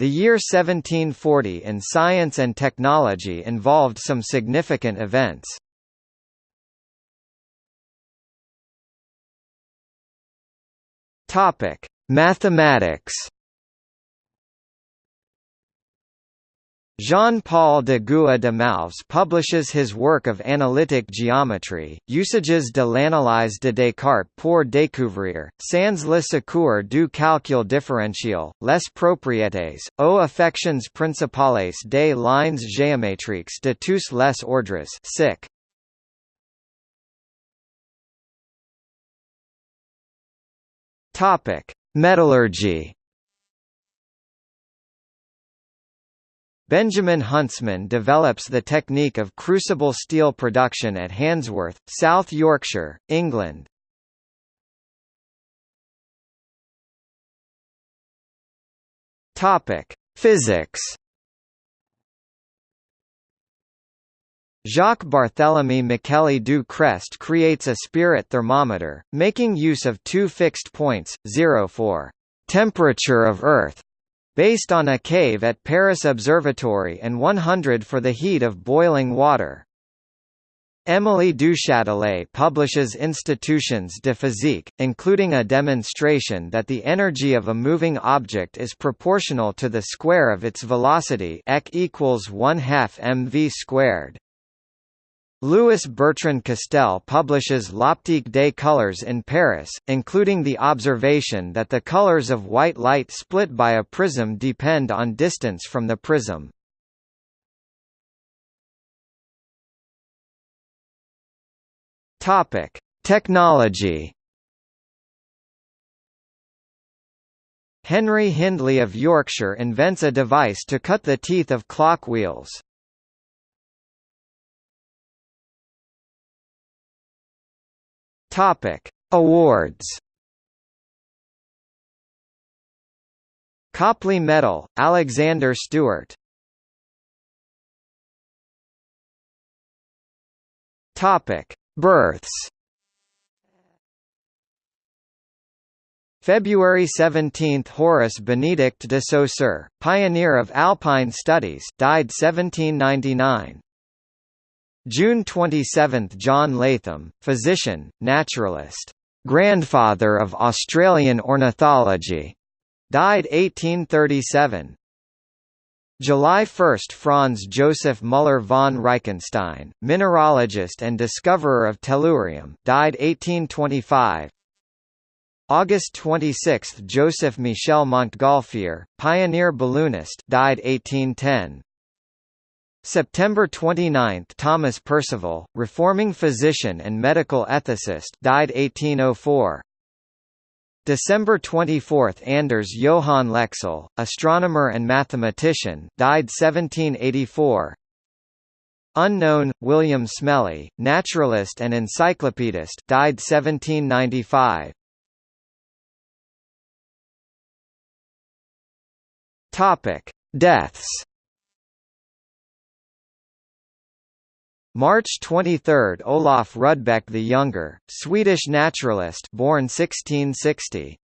The year 1740 in science and technology involved some significant events. Topic: Mathematics. Jean-Paul de Gua de Malves publishes his work of analytic geometry, Usages de l'analyse de Descartes pour découvrir, sans le secours du calcul différentiel, les propriétés, aux affections principales des lignes géométriques de tous les ordres sic. Metallurgy Benjamin Huntsman develops the technique of crucible steel production at Handsworth, South Yorkshire, England. Topic: Physics. Jacques Barthélemy Micheli du Crest creates a spirit thermometer, making use of two fixed points, 0 for temperature of Earth based on a cave at Paris Observatory and 100 for the heat of boiling water. Émilie Duchâtelet publishes Institutions de physique, including a demonstration that the energy of a moving object is proportional to the square of its velocity Eq equals 1 half mv squared. Louis Bertrand Castel publishes L'optique des colors in Paris, including the observation that the colors of white light split by a prism depend on distance from the prism. Topic: Technology. Henry Hindley of Yorkshire invents a device to cut the teeth of clock wheels. Topic: Awards. Copley Medal, Alexander Stewart. Topic: Births. February 17 – Horace Benedict de Saussure, pioneer of alpine studies died 1799 June 27 – John Latham, physician, naturalist, "'grandfather of Australian ornithology", died 1837. July 1 – Franz Joseph Müller von Reichenstein, mineralogist and discoverer of tellurium died 1825. August 26 – Joseph Michel Montgolfier, pioneer balloonist died 1810. September 29 – Thomas Percival, reforming physician and medical ethicist died 1804. December 24 – Anders Johan Lexell, astronomer and mathematician died 1784. Unknown, William Smellie, naturalist and encyclopedist died 1795. Deaths March 23 – Olof Rudbeck the Younger, Swedish naturalist born 1660.